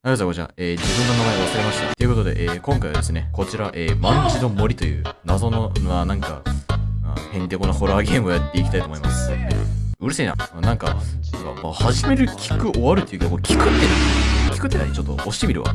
ありがとうございます。えー、自分の名前忘れました。ということで、えー、今回はですね、こちら、えー、万事の森という謎の、まあ、なんか、あへんてこなホラーゲームをやっていきたいと思います。うるせえな。なんか、まあ、始める聞く終わるっていうか、これ聞くって何聞くって何ちょっと押してみるわ。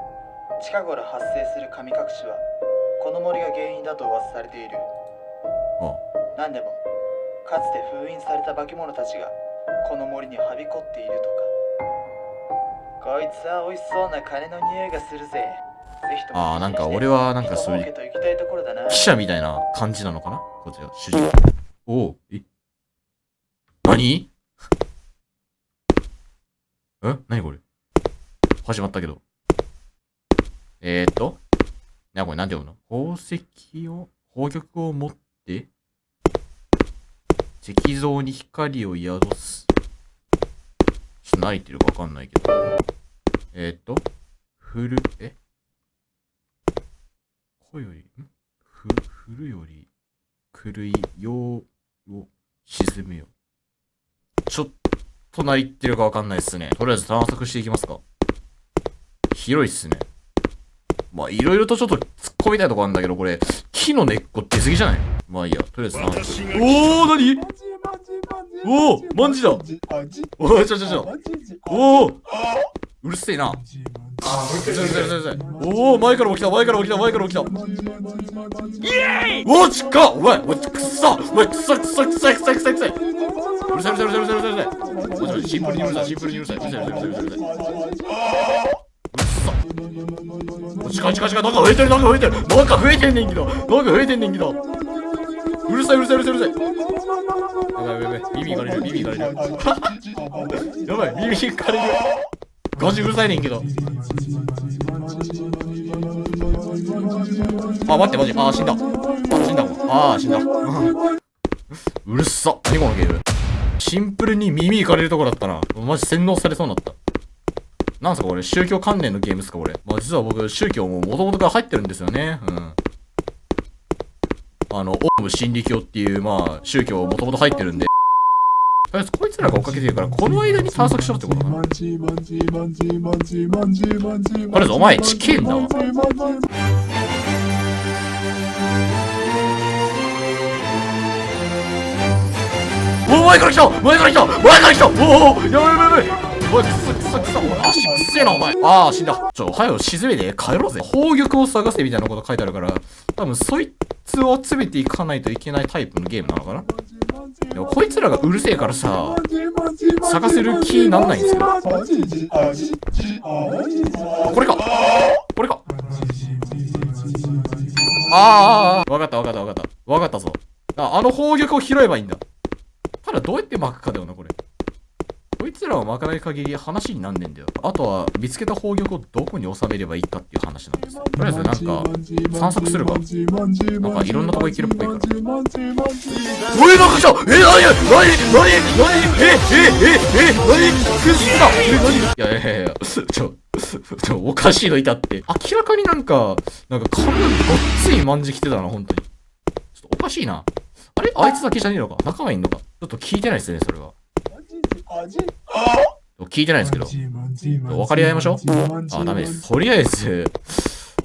近頃発生する神隠しはこの森が原因だと噂されている。あ何でもかつて封印された化け物たちがこの森にはびこっているとか。こいつは美味しそうな金の匂いがするぜ。あーなんか俺はなんかそういう記者みたいな感じなのかな？こちら、主人。公。おお、え？何？え？何これ？始まったけど。えー、と。な、これなんて読むの？宝石を、宝玉を持って、石像に光を宿す。ちょっと何言ってるかわかんないけど。えー、と、ふる、え？声より、ん？ふ、振るより、狂い、ようを沈めよ。ちょっと何言ってるかわかんないっすね。とりあえず探索していきますか。広いっすね。まあ、いろいろとちょっと突っ込みたいとこあるんだけど、これ、木の根っこ出過ぎじゃない？まあいいや、とりあえず探索。おー、なにおーマンジだ。おー、ちょちょちょ。おー。うるせえな。うるせえうるせえうるせえうるせえ。おー、前からも来た、前からも来た、前からも来た。おー、ちっ。かお前、お前、くっさ。お前、くっさくっさくっさくっさくっさくっさ。うるさいうるさいうるさいうるさいうるさいうるさい。おいおいシンプルにうるさい、シンプルにうるさい。うるさいうるさいうるさい近い近い近い、なんか増えてる、なんか増えてる。なんか増えてんねんけど。なんか増えてんねんけど。うるさいうるさいうるさいうるさい。やばいやばいやばい、耳がれる、耳がれる。やばい、耳かれる。ガチうるさいねんけど。あ、待って、マジ。あー、死んだ。あ、死んだ。あー、死んだ。うるさ。何このゲーム。シンプルに耳いかれるとこだったな。マジ洗脳されそうになった。なんすかこれ宗教関連のゲームっすかこれ。まあ実は僕、宗教も元々から入ってるんですよね。うん。あの、オウム真理教っていう、まあ、宗教もともと入ってるんで。とりあえずこいつらが追っかけてるから、この間に探索しろってことかな。とりあえずお前チキンだわおお前から来た前から来た前から来たおおやばいやばいやばいおい。くそくそくそおい。足くせえなお前。ああ死んだ。ちょはよ沈めて帰ろうぜ。宝玉を探せみたいなこと書いてあるから。多分そいつを集めていかないといけないタイプのゲームなのかな。でもこいつらがうるせえからさ探せる気になんないんですよアジジアジジアジジこれか。これか。あーああわかったわかったわかった。わかったぞ。ああの宝玉を拾えばいいんだ。ただどうやって巻くかだよなこれこいつらを巻かない限り話になんねんだよあとは見つけた宝玉をどこに収めればいいかっていう話なんですよとりあえずなんか散策するかなんかいろんなとこ行けるっぽいからえ、なんか来たえ、なになになにえ、え、え、え、なにくっさえ、なにいやいやいやいや、ちょ、ちょ、おかしいのいたって。明らかになんか、なんか髪ごっついまんじきてたな、本当に。ちょっとおかしいな。あれあいつだけじゃねえのか仲間いんのかちょっと聞いてないですね、それは。聞いてないんですけど。分かり合いましょう？あ、ダメです。とりあえず、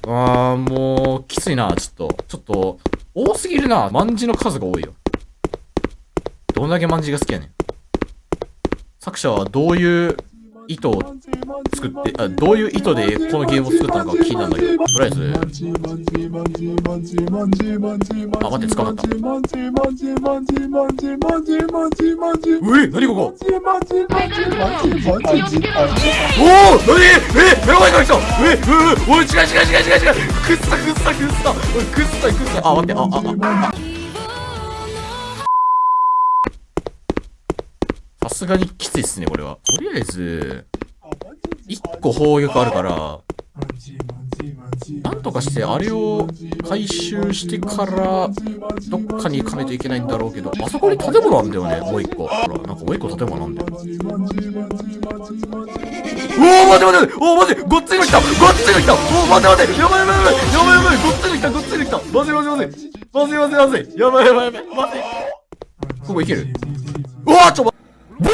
あー、もう、きついな、ちょっと。ちょっと、多すぎるな。まんじの数が多いよ。どんだけまんじが好きやねん。作者はどういう意図を作って、あ、どういう意図でこのゲームを作ったのか気になるんだけど、とりあえず、あ、待って、捕まった。うえ、なにここ？おーなにえ目の前から来た。えううおい、違う違う違う違う違う。くっさくっさくっさ、くっさくっさあ、待って、あ、あ、あ、あ。すがにきついっすね、これは。とりあえず、一個砲撃あるから、なんとかしてあれを回収してから、どっかに行かないといけないんだろうけど、あそこに建物あんだよね、もう一個。ほら、なんかもう一個建物あんだよ。おー、待て待ておー、待てごっついの来たごっついの来たおー、待て待てやばいやばいやばいやばいやばいごっついの来たごっついの来たまずいまずいまずいまずいまずいまずいやばいやばいやばいまずいここ行ける？うわーちょ、ま、ボー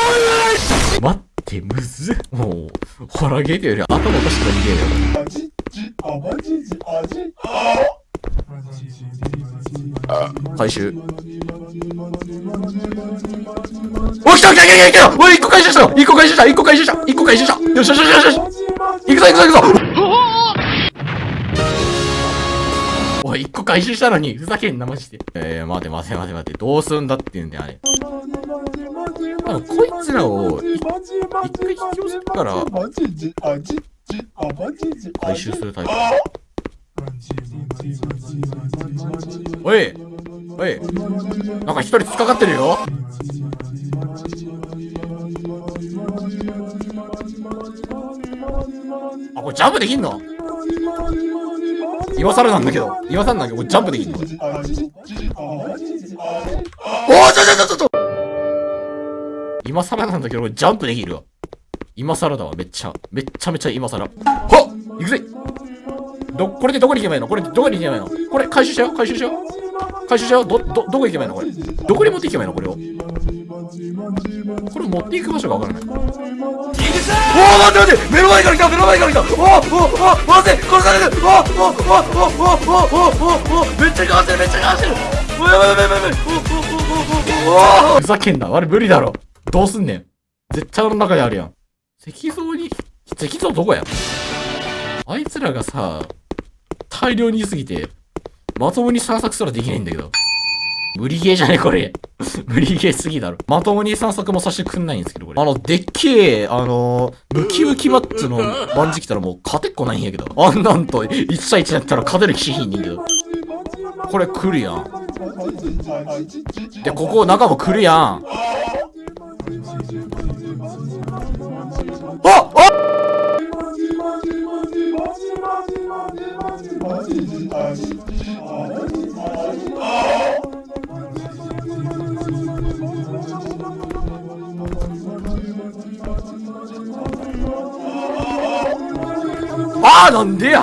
イ待って、むずもう、ホラーゲームより頭おかしくなりゲームよ。回収。お、来た来た来た来た来たおい、一個回収したよ一個回収した一個回収した一個回収したよしよしよしよしよし行くぞ行くぞ行くぞおい、一個回収したのに、ふざけんな、マジで。えー、待て待て待て待て、どうすんだって言うんだよ、あれ。あの、こいつらを、一回引き寄せたら、回収するタイプ。おいおいなんか一人突っかかってるよあ、これジャンプできんの？今更なんだけど。今更なんだけど、ジャンプできんの？おー、ちょちょちょちょちょ今更なんだけど、ジャンプできるわ。今更だわ、めっちゃ。めっちゃめちゃ今更。はっ行くぜど、これでどこに行けばいいの？これどこに行けばいいの？これ回収しよう？回収しよう？回収しよう？ど、ど、どこ行けばいいの？これ。どこに持って行けばいいの？これを。これ持って行く場所がわからない。おー、待って待って目の前から来た目の前から来たおー、おー、おー、待って殺されるおー、おー、おー、おー、おー、おー、おー、おー、めっちゃ変わってるめっちゃ変わってるおー、やばいやばいやばいやばいおー、おー、おー、おー、おー、ふざけんな。あれ無理だろ。どうすんねん。絶対俺の中にあるやん。石像に、石像どこや？あいつらがさ、大量にいすぎて、まともに散策すらできないんだけど。無理ゲーじゃねこれ。無理ゲーすぎだろ。まともに散策もさせてくんないんですけど、これ。あの、でっけえ、あのムキムキマッチのバンジ来たらもう勝てっこないんやけど。あんなんと1対1だったら勝てる気しひんねんけど。これ来るやん。で、ここ中も来るやん。 어! 어! 아, 난데?